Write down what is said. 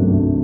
you.